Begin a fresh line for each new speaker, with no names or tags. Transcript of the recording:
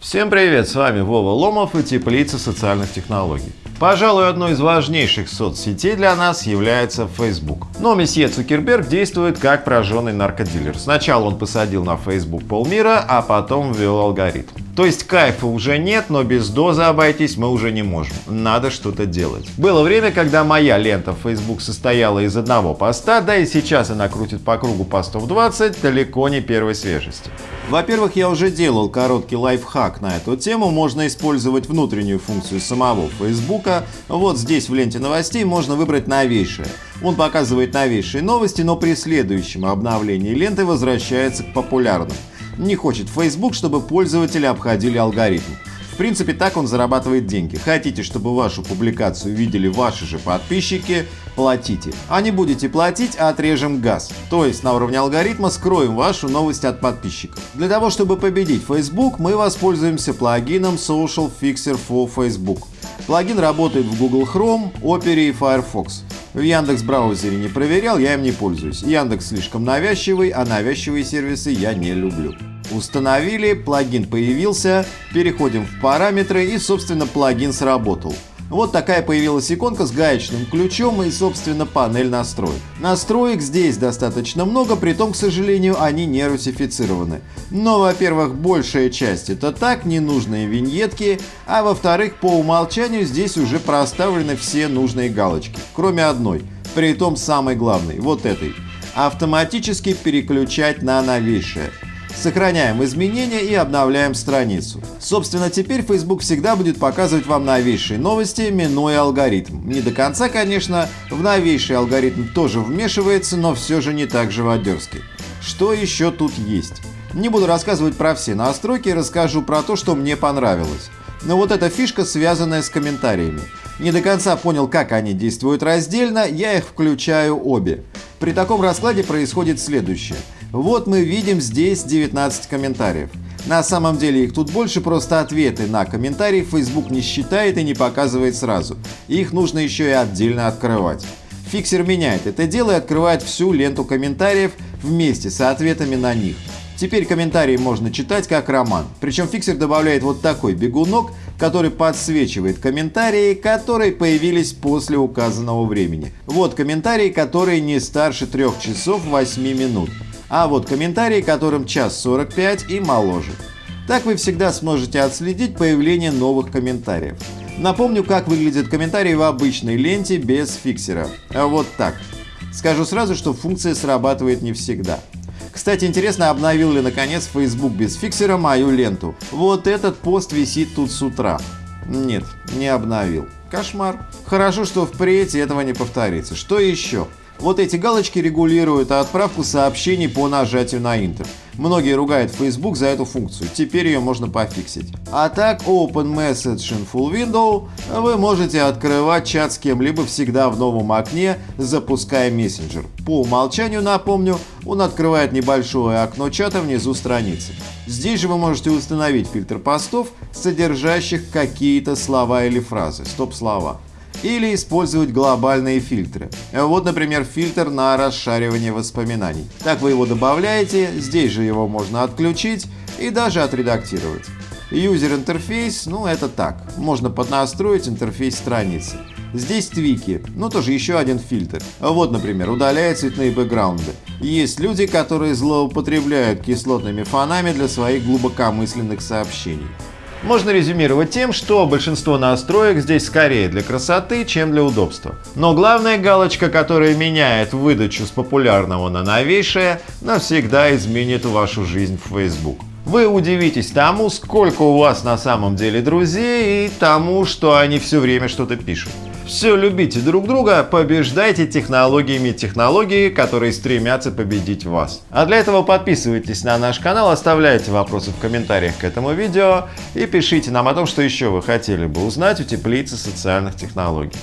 Всем привет, с вами Вова Ломов и Теплица социальных технологий. Пожалуй, одной из важнейших соцсетей для нас является Facebook. Но месье Цукерберг действует как прожженный наркодилер. Сначала он посадил на Facebook полмира, а потом ввел алгоритм. То есть кайфа уже нет, но без дозы обойтись мы уже не можем. Надо что-то делать. Было время, когда моя лента в Facebook состояла из одного поста, да и сейчас она крутит по кругу постов 20, далеко не первой свежести. Во-первых, я уже делал короткий лайфхак на эту тему. Можно использовать внутреннюю функцию самого Facebook. Вот здесь в ленте новостей можно выбрать новейшее. Он показывает новейшие новости, но при следующем обновлении ленты возвращается к популярным. Не хочет Facebook, чтобы пользователи обходили алгоритм. В принципе, так он зарабатывает деньги. Хотите, чтобы вашу публикацию видели ваши же подписчики, платите. А не будете платить, отрежем газ. То есть на уровне алгоритма скроем вашу новость от подписчиков. Для того, чтобы победить Facebook, мы воспользуемся плагином Social Fixer for Facebook. Плагин работает в Google Chrome, Opera и Firefox. В Яндекс браузере не проверял, я им не пользуюсь. Яндекс слишком навязчивый, а навязчивые сервисы я не люблю. Установили, плагин появился, переходим в параметры и собственно плагин сработал. Вот такая появилась иконка с гаечным ключом и, собственно, панель настроек. Настроек здесь достаточно много, при том, к сожалению, они не русифицированы. Но, во-первых, большая часть это так, ненужные виньетки, а во-вторых, по умолчанию здесь уже проставлены все нужные галочки, кроме одной, при том самой главной, вот этой. Автоматически переключать на новейшее. Сохраняем изменения и обновляем страницу. Собственно, теперь Facebook всегда будет показывать вам новейшие новости, минуя алгоритм. Не до конца, конечно, в новейший алгоритм тоже вмешивается, но все же не так живодерски. Что еще тут есть? Не буду рассказывать про все настройки, расскажу про то, что мне понравилось. Но вот эта фишка, связанная с комментариями. Не до конца понял, как они действуют раздельно, я их включаю обе. При таком раскладе происходит следующее. Вот мы видим здесь 19 комментариев. На самом деле их тут больше, просто ответы на комментарии Facebook не считает и не показывает сразу. Их нужно еще и отдельно открывать. Фиксер меняет это дело и открывает всю ленту комментариев вместе с ответами на них. Теперь комментарии можно читать как роман. Причем фиксер добавляет вот такой бегунок, который подсвечивает комментарии, которые появились после указанного времени. Вот комментарии, которые не старше 3 часов 8 минут а вот комментарии, которым час 45 и моложе. Так вы всегда сможете отследить появление новых комментариев. Напомню, как выглядят комментарии в обычной ленте без фиксера. А вот так. Скажу сразу, что функция срабатывает не всегда. Кстати, интересно, обновил ли наконец Facebook без фиксера мою ленту. Вот этот пост висит тут с утра. Нет, не обновил. Кошмар. Хорошо, что впредь этого не повторится. Что еще? Вот эти галочки регулируют отправку сообщений по нажатию на Enter. Многие ругают Facebook за эту функцию, теперь ее можно пофиксить. А так, Open Message in Full Window вы можете открывать чат с кем-либо всегда в новом окне, запуская мессенджер. По умолчанию, напомню, он открывает небольшое окно чата внизу страницы. Здесь же вы можете установить фильтр постов, содержащих какие-то слова или фразы, стоп-слова или использовать глобальные фильтры. Вот, например, фильтр на расшаривание воспоминаний. Так вы его добавляете, здесь же его можно отключить и даже отредактировать. User интерфейс, ну это так, можно поднастроить интерфейс страницы. Здесь твики, ну тоже еще один фильтр. Вот, например, удаляет цветные бэкграунды. Есть люди, которые злоупотребляют кислотными фонами для своих глубокомысленных сообщений. Можно резюмировать тем, что большинство настроек здесь скорее для красоты, чем для удобства. Но главная галочка, которая меняет выдачу с популярного на новейшее, навсегда изменит вашу жизнь в Facebook. Вы удивитесь тому, сколько у вас на самом деле друзей и тому, что они все время что-то пишут. Все любите друг друга, побеждайте технологиями технологии, которые стремятся победить вас. А для этого подписывайтесь на наш канал, оставляйте вопросы в комментариях к этому видео и пишите нам о том, что еще вы хотели бы узнать у теплицы социальных технологий.